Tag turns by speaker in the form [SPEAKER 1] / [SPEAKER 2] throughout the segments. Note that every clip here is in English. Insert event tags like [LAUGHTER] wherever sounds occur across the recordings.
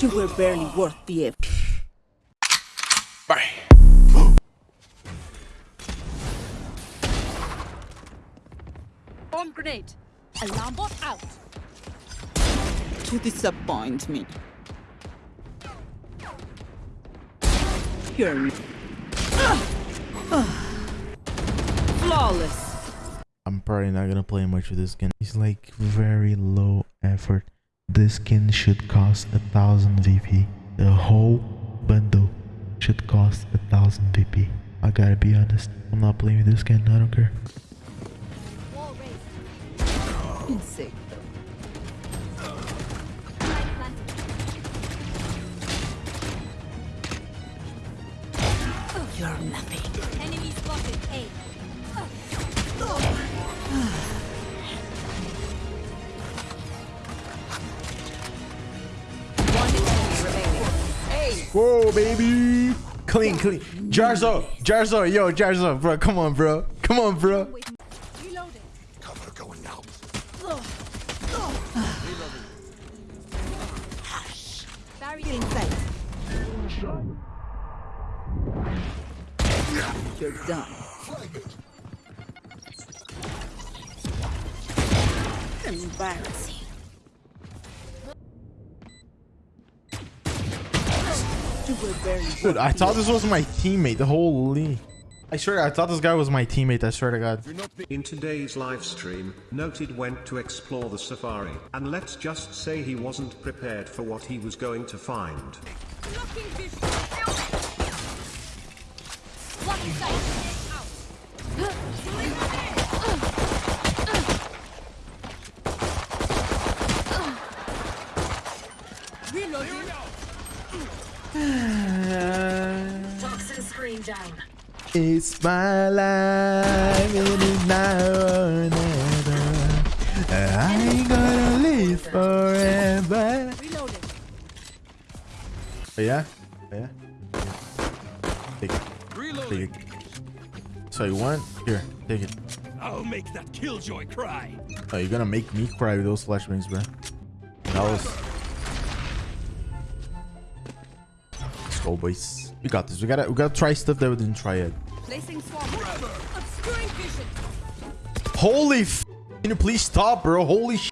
[SPEAKER 1] You were barely worth the effort.
[SPEAKER 2] Bye.
[SPEAKER 3] Bomb grenade. Alarm bot out.
[SPEAKER 1] To disappoint me. You're flawless.
[SPEAKER 4] I'm probably not gonna play much with this skin. It's like very low effort. This skin should cost a thousand VP. The whole bundle should cost a thousand VP. I gotta be honest. I'm not playing with this skin. I don't care.
[SPEAKER 3] Wall
[SPEAKER 4] Whoa, baby! Clean, clean. Jarzo, Jarzo, yo, Jarzo, bro, come on, bro, come on, bro.
[SPEAKER 2] Cover going out.
[SPEAKER 3] Barrier
[SPEAKER 1] get inside. You're done. Embarrassing. You were barely
[SPEAKER 4] Dude, I thought this was my teammate. The holy. I swear, I thought this guy was my teammate. I swear to God.
[SPEAKER 5] In today's live stream, Noted went to explore the safari, and let's just say he wasn't prepared for what he was going to find.
[SPEAKER 3] Down.
[SPEAKER 4] It's my life, it is now or never. I ain't gonna live forever. Oh, yeah? Oh, yeah? Take it. Take it. So you want? Here, take it.
[SPEAKER 2] I'll make that killjoy cry.
[SPEAKER 4] Oh, you're gonna make me cry with those flashbangs, bro. That was. Let's go, boys. We got this. We gotta, we gotta try stuff that we didn't try yet.
[SPEAKER 3] Placing swarm. Obscuring vision.
[SPEAKER 4] Holy f! Can you please stop, bro? Holy sh!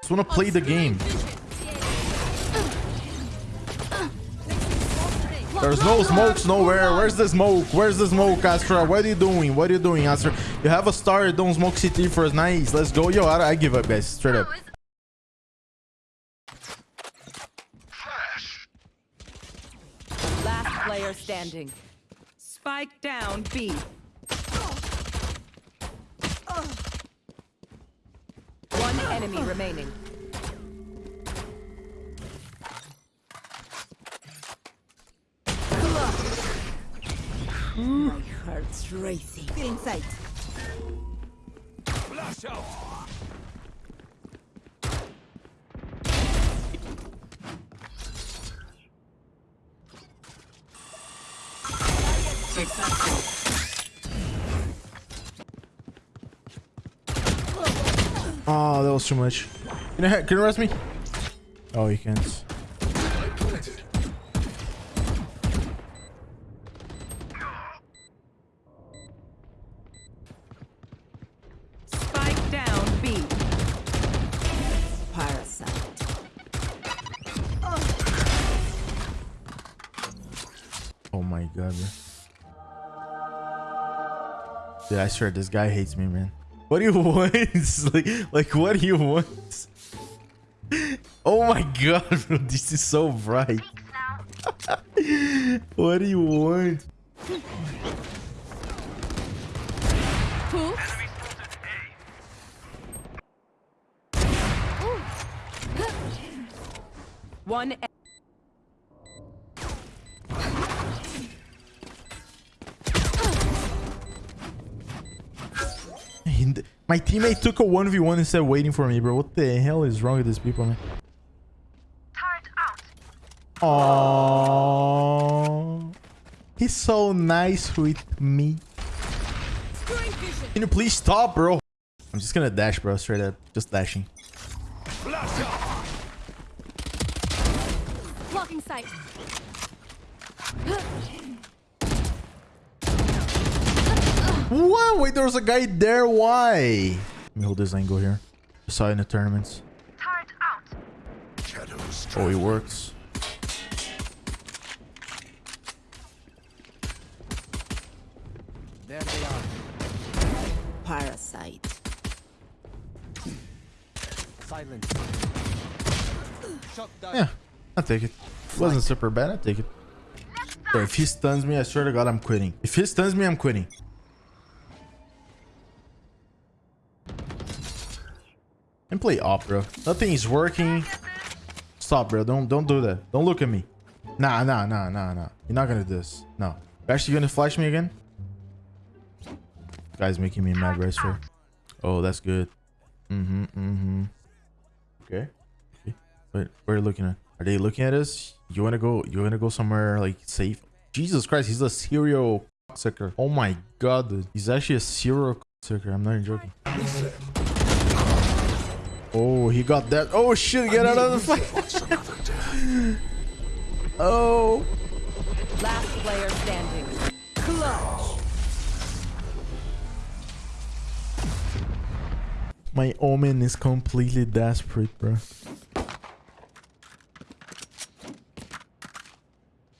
[SPEAKER 4] Just wanna play the game. There's no smokes nowhere. Where's the smoke? Where's the smoke, Astra? What are you doing? What are you doing, Astra? You have a star. Don't smoke CT for us. Nice. Let's go. Yo, I, I give up, guys. Straight up.
[SPEAKER 1] Last player standing. Spike down B. One enemy remaining. My heart's racing. Get inside.
[SPEAKER 2] Flash out.
[SPEAKER 4] Oh, that was too much. Can you, can you rest me? Oh, you can't.
[SPEAKER 1] Spike down B. Parasite.
[SPEAKER 4] Oh my god, bro. Dude, I swear this guy hates me, man. What do you [LAUGHS] want? like, like, what do you want? Oh my god, bro. This is so bright. [LAUGHS] what do you want? [GASPS] One. My teammate took a 1v1 instead of waiting for me, bro. What the hell is wrong with these people, man? Oh, He's so nice with me. Can you please stop, bro? I'm just gonna dash, bro. Straight up. Just dashing.
[SPEAKER 3] Blocking Blocking sight.
[SPEAKER 4] What? Wait, there was a guy there. Why? Let me hold this angle here. I saw it in the tournaments.
[SPEAKER 2] Shadows.
[SPEAKER 4] Oh, it works.
[SPEAKER 2] There they are.
[SPEAKER 1] Parasite.
[SPEAKER 2] Silence. Shut down.
[SPEAKER 4] Yeah, I'll take it. Wasn't super bad. I'll take it. Bro, if he stuns me, I swear to God, I'm quitting. If he stuns me, I'm quitting. And play op, bro. Nothing is working. Stop, bro. Don't don't do that. Don't look at me. Nah, nah, nah, nah, nah. You're not gonna do this. No. You're actually gonna flash me again? Guy's making me mad, right, sir? Oh, that's good. Mm-hmm, mm-hmm. Okay. okay. Wait, where are you looking at? Are they looking at us? You wanna go you wanna go somewhere like safe? Jesus Christ, he's a serial sucker. Oh my god, dude. He's actually a serial sucker. I'm not even joking. Oh, he got that. Oh shit, get out of the fight. oh.
[SPEAKER 1] Last player standing. Clutch.
[SPEAKER 4] My omen is completely desperate, bro.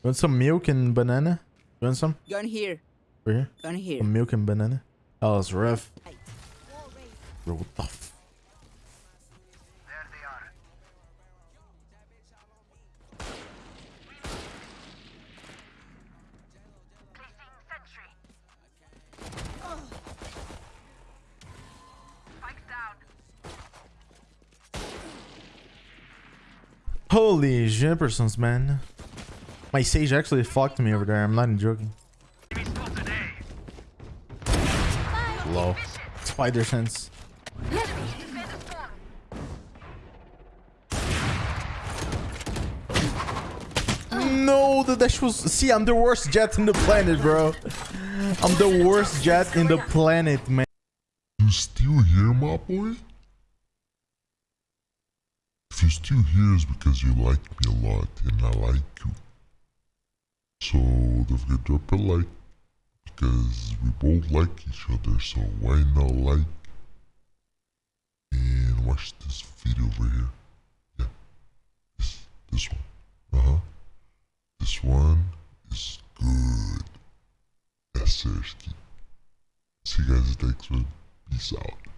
[SPEAKER 4] Want some milk and banana? You want some?
[SPEAKER 1] Gun here.
[SPEAKER 4] Over here?
[SPEAKER 1] Gun here.
[SPEAKER 4] Some milk and banana? Oh, it's rough. Bro, what the Holy jimpersons, man. My sage actually fucked me over there. I'm not even joking. Low. Spider sense. No, the dash was. See, I'm the worst Jett in the planet, bro. I'm the worst Jett in the planet, man.
[SPEAKER 6] You still here, my boy? You're still here, it's because you like me a lot and I like you. So don't forget to drop a like because we both like each other. So why not like and watch this video over here? Yeah, this this one. Uh huh. This one is good. Yes, seriously. See you guys next one. Peace out.